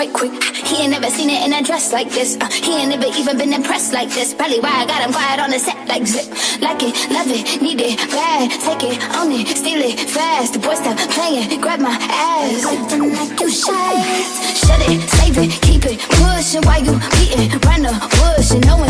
Right quick. He ain't never seen it in a dress like this. Uh, he ain't never even been impressed like this. Probably why I got him quiet on the set like zip. Like it, love it, need it, bad. Take it, own it, steal it, fast. The boy stop playing, grab my ass. Acting like you shy. Shut it, save it, keep it pushing while you beating. Run the bush and know